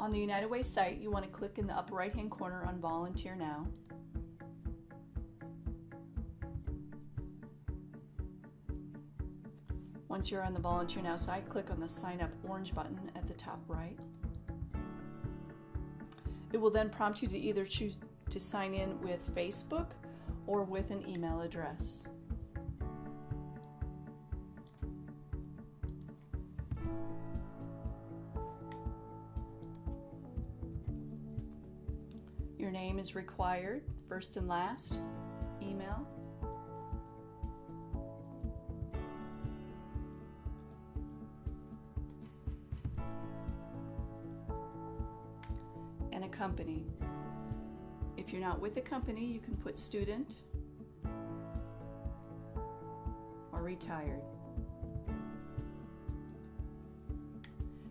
On the United Way site, you want to click in the upper right hand corner on Volunteer Now. Once you're on the Volunteer Now site, click on the Sign Up orange button at the top right. It will then prompt you to either choose to sign in with Facebook or with an email address. Your name is required, first and last, email. And a company. If you're not with a company, you can put student or retired.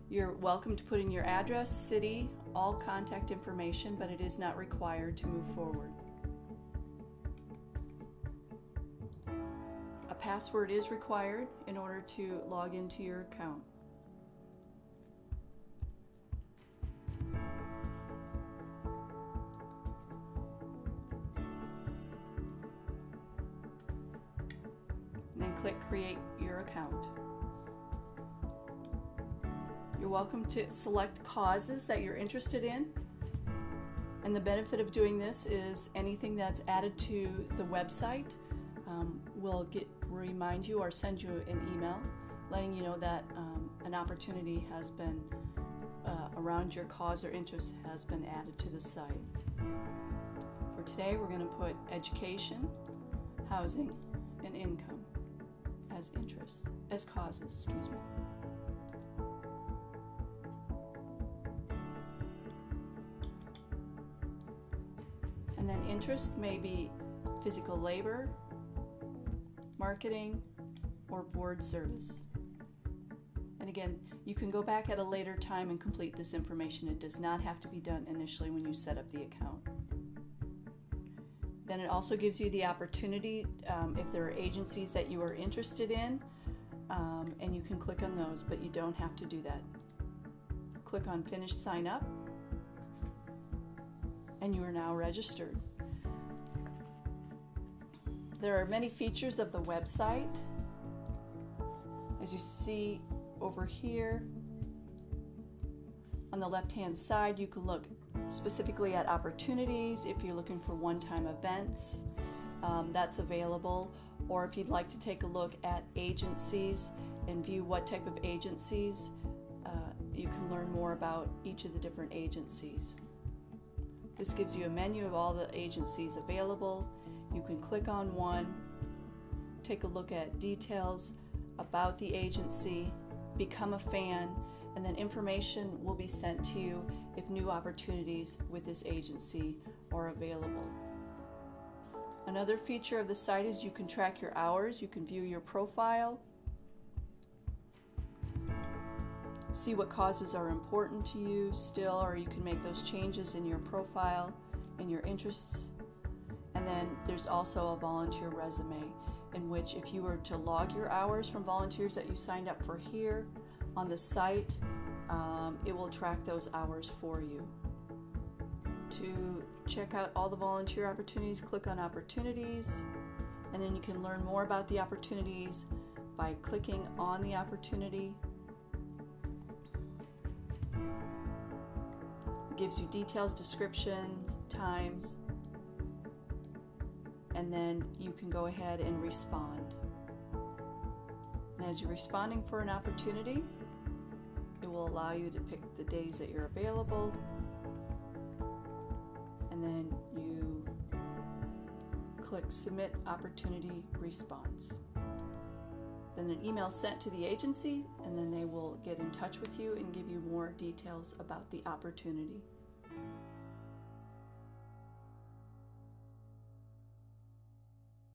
You're welcome to put in your address, city, all contact information, but it is not required to move forward. A password is required in order to log into your account. Then click Create Your Account. You're welcome to select causes that you're interested in. And the benefit of doing this is anything that's added to the website um, will get remind you or send you an email letting you know that um, an opportunity has been uh, around your cause or interest has been added to the site. For today, we're going to put education, housing, and income as interests, as causes, excuse me. Then interest may be physical labor, marketing, or board service. And again, you can go back at a later time and complete this information. It does not have to be done initially when you set up the account. Then it also gives you the opportunity, um, if there are agencies that you are interested in, um, and you can click on those, but you don't have to do that. Click on Finish Sign Up, and you are now registered. There are many features of the website. As you see over here on the left hand side, you can look specifically at opportunities if you're looking for one time events. Um, that's available. Or if you'd like to take a look at agencies and view what type of agencies, uh, you can learn more about each of the different agencies. This gives you a menu of all the agencies available. You can click on one, take a look at details about the agency, become a fan, and then information will be sent to you if new opportunities with this agency are available. Another feature of the site is you can track your hours, you can view your profile, see what causes are important to you still, or you can make those changes in your profile and your interests. And then there's also a volunteer resume in which if you were to log your hours from volunteers that you signed up for here on the site, um, it will track those hours for you. To check out all the volunteer opportunities, click on opportunities, and then you can learn more about the opportunities by clicking on the opportunity. Gives you details, descriptions, times, and then you can go ahead and respond. And as you're responding for an opportunity, it will allow you to pick the days that you're available, and then you click Submit Opportunity Response. Then an email sent to the agency, and then they will get in touch with you and give you more details about the opportunity.